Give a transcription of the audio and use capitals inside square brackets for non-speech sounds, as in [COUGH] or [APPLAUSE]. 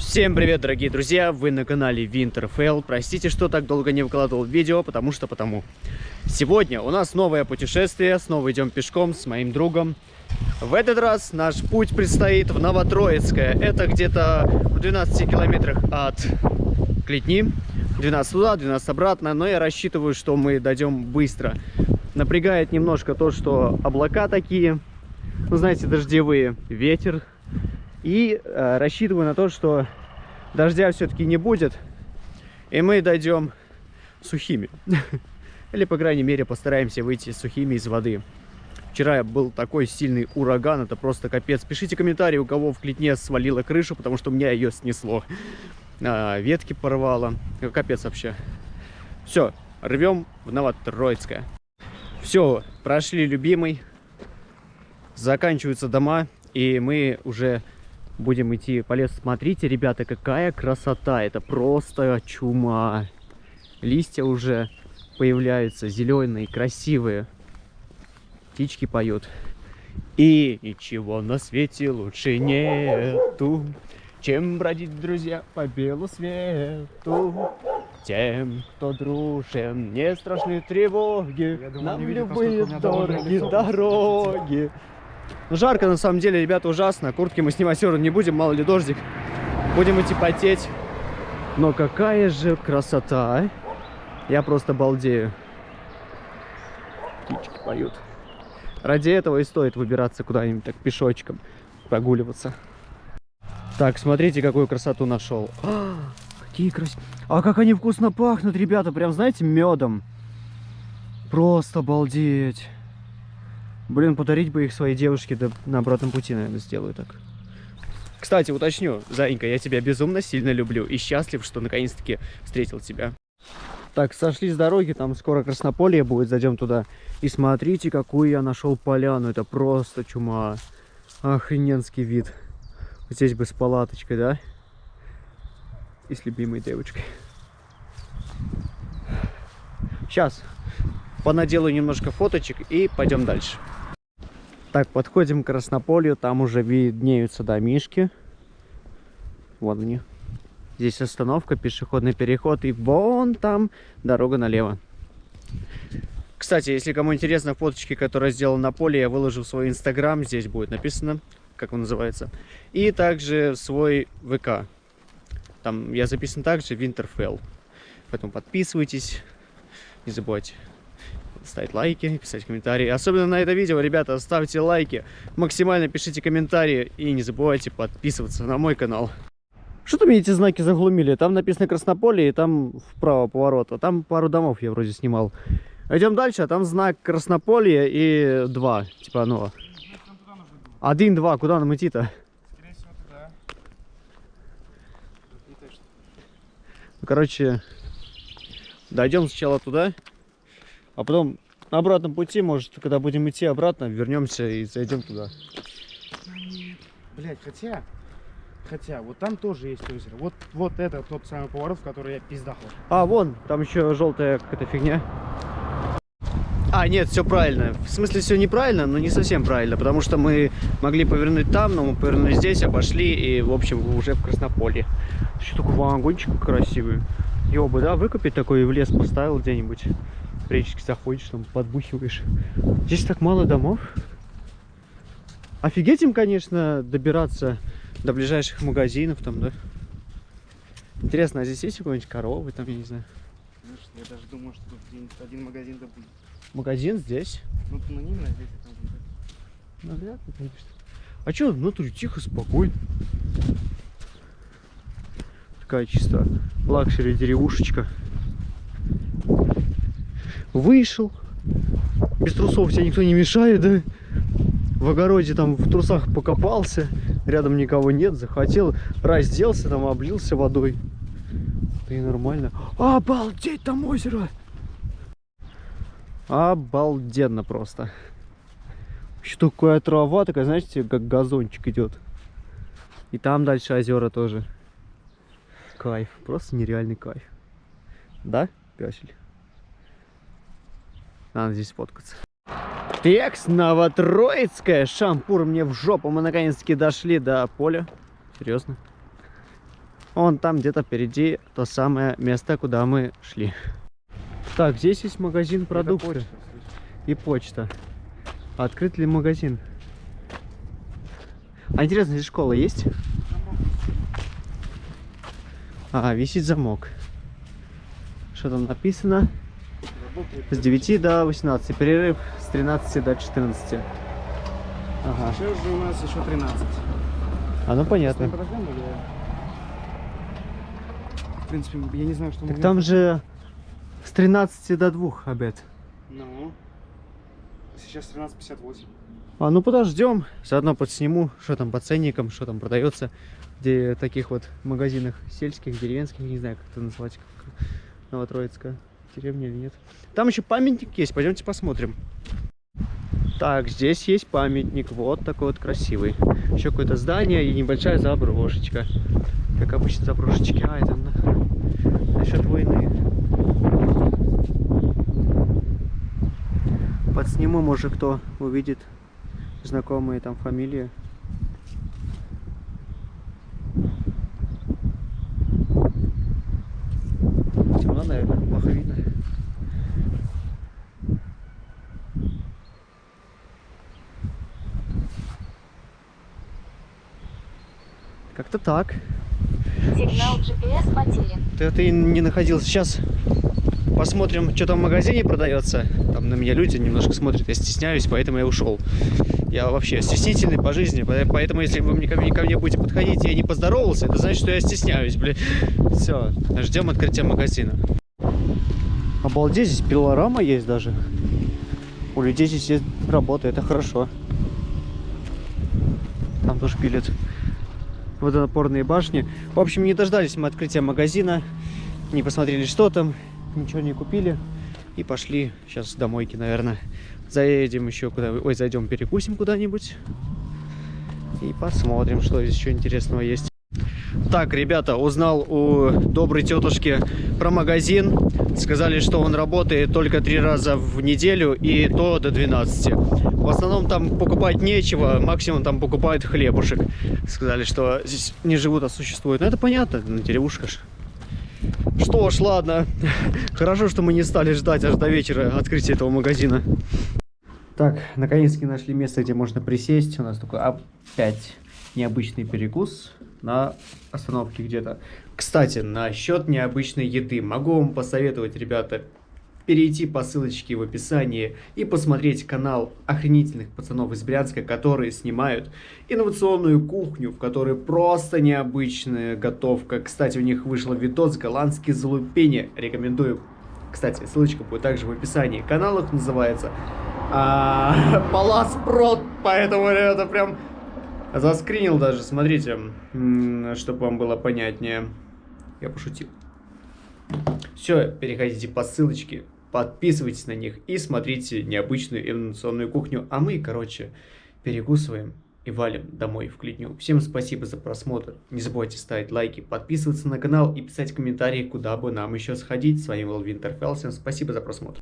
Всем привет, дорогие друзья! Вы на канале Winterfell. Простите, что так долго не выкладывал видео, потому что потому. Сегодня у нас новое путешествие. Снова идем пешком с моим другом. В этот раз наш путь предстоит в Новотроицкое. Это где-то в 12 километрах от Клетни. 12 туда, 12 обратно. Но я рассчитываю, что мы дойдем быстро. Напрягает немножко то, что облака такие, ну знаете, дождевые. Ветер и э, рассчитываю на то, что дождя все-таки не будет. И мы дойдем сухими. [LAUGHS] Или, по крайней мере, постараемся выйти сухими из воды. Вчера был такой сильный ураган, это просто капец. Пишите комментарии, у кого в Клетне свалила крышу, потому что у меня ее снесло. А, ветки порвало. Капец вообще. Все, рвем в Новотроицкое. Все, прошли любимый. Заканчиваются дома, и мы уже будем идти по лесу. Смотрите, ребята, какая красота. Это просто чума. Листья уже появляются, зеленые, красивые. Птички поют. И ничего на свете лучше нету, чем бродить, друзья, по белу свету. Тем, кто дружен, не страшны тревоги, думаю, нам любые дороги дороги. Ну, жарко на самом деле, ребята, ужасно. Куртки мы снимать все не будем, мало ли дождик. Будем идти потеть. Но какая же красота, а? Я просто балдею. Птички поют. Ради этого и стоит выбираться куда-нибудь так пешочком, прогуливаться. Так, смотрите, какую красоту нашел. А, какие красивые. А как они вкусно пахнут, ребята, прям, знаете, медом. Просто обалдеть. Блин, подарить бы их своей девушке, да на обратном пути, наверное, сделаю так. Кстати, уточню, Заинька, я тебя безумно сильно люблю и счастлив, что наконец-таки встретил тебя. Так, сошли с дороги, там скоро Краснополье будет, зайдем туда. И смотрите, какую я нашел поляну, это просто чума. Охрененский вид. Здесь бы с палаточкой, да? И с любимой девочкой. Сейчас понаделаю немножко фоточек и пойдем дальше. Так, подходим к Краснополью, там уже виднеются домишки. Вот они. Здесь остановка, пешеходный переход, и вон там дорога налево. Кстати, если кому интересно, фоточки, которые сделал на поле, я выложу в свой инстаграм, здесь будет написано, как он называется. И также свой ВК. Там я записан также Winterfell. Поэтому подписывайтесь, не забывайте ставить лайки, писать комментарии. Особенно на это видео, ребята, ставьте лайки, максимально пишите комментарии и не забывайте подписываться на мой канал. Что-то мне эти знаки заглумили. Там написано Краснополе и там вправо поворот. А там пару домов я вроде снимал. Идем дальше, а там знак Краснополье и два. Типа, ну... Один, два. Куда нам идти-то? Короче, дойдем сначала туда. А потом на обратном пути, может, когда будем идти обратно, вернемся и зайдем туда. Блять, хотя, хотя, вот там тоже есть озеро. Вот, вот это тот самый поворот, в который я пиздахал. А, вон, там еще желтая какая-то фигня. А, нет, все правильно. В смысле, все неправильно, но не совсем правильно, потому что мы могли повернуть там, но мы повернули здесь, обошли, и, в общем, уже в Краснополье. Что такой вагончик красивый. Его бы, да, выкупить такой и в лес поставил где-нибудь речки заходишь, там подбухиваешь. Здесь так мало домов. Офигеть им, конечно, добираться до ближайших магазинов там, да? Интересно, а здесь есть какой-нибудь коровы там, я не знаю? Я даже думаю, что тут один магазин да будет. Магазин здесь? Ну, ну не знаю, здесь там будет. Ну, вряд ли, конечно. А что, внутри тихо, спокойно. Такая чисто luxury деревушечка вышел. Без трусов тебе никто не мешает, да? В огороде там в трусах покопался, рядом никого нет, захотел, разделся, там облился водой. Да и нормально. Обалдеть, там озеро! Обалденно просто. Еще такая трава, такая, знаете, как газончик идет. И там дальше озера тоже. Кайф, просто нереальный кайф. Да, пясель? Надо здесь фоткаться. Текс, Новотроицкая, шампур мне в жопу. Мы наконец-таки дошли до поля. Серьезно. Вон там где-то впереди то самое место, куда мы шли. Так, здесь есть магазин продуктов почта, и почта. Открыт ли магазин? А интересно, здесь школа есть? А, висит замок. Что там написано? С 9 до 18. Перерыв с 13 до 14. Ага. Сейчас же у нас еще 13. А ну понятно. Подождем или- В принципе, я не знаю, что Так мы- там же с 13 до 2 обед. Ну. Сейчас 13.58. А ну подождем, заодно подсниму, что там по ценникам, что там продается, где таких вот магазинах сельских, деревенских, не знаю, как это назвать, Новотроицкая деревня или нет. Там еще памятник есть, пойдемте посмотрим. Так, здесь есть памятник, вот такой вот красивый. Еще какое-то здание и небольшая заброшечка. Как обычно заброшечки, а это на... насчет войны. Подсниму, может кто увидит знакомые там фамилии. Как-то так. Сигнал GPS потерян. Ты, ты не находился. Сейчас посмотрим, что там в магазине продается. Там на меня люди немножко смотрят, я стесняюсь, поэтому я ушел. Я вообще стеснительный по жизни, по- поэтому если вы мне, ко, мне, ко мне будете подходить, я не поздоровался, это значит, что я стесняюсь, блин. Все, ждем открытия магазина. Обалдеть, здесь пилорама есть даже. У людей здесь есть работа, это хорошо. Там тоже пилят водонапорные башни. В общем, не дождались мы открытия магазина, не посмотрели, что там, ничего не купили и пошли сейчас домойки, наверное. Заедем еще куда ой, зайдем перекусим куда-нибудь и посмотрим, что здесь еще интересного есть. Так, ребята, узнал у доброй тетушки про магазин. Сказали, что он работает только три раза в неделю и то до 12. В основном там покупать нечего, максимум там покупают хлебушек. Сказали, что здесь не живут, а существуют. Ну это понятно, на деревушка ж. Что ж, ладно. [LAUGHS] Хорошо, что мы не стали ждать аж до вечера открытия этого магазина. Так, наконец-таки нашли место, где можно присесть. У нас такой опять необычный перекус на остановке где-то. Кстати, насчет необычной еды. Могу вам посоветовать, ребята, перейти по ссылочке в описании и посмотреть канал охренительных пацанов из Брянска, которые снимают инновационную кухню, в которой просто необычная готовка. Кстати, у них вышел видос голландские залупени. Рекомендую. Кстати, ссылочка будет также в описании. Канал их называется а, Палас Прот, поэтому это прям заскринил даже, смотрите, чтобы вам было понятнее. Я пошутил. Все, переходите по ссылочке, подписывайтесь на них и смотрите необычную инновационную кухню. А мы, короче, перекусываем и валим домой в Клитню. Всем спасибо за просмотр. Не забывайте ставить лайки, подписываться на канал и писать комментарии, куда бы нам еще сходить. С вами был Винтерфелл. Всем спасибо за просмотр.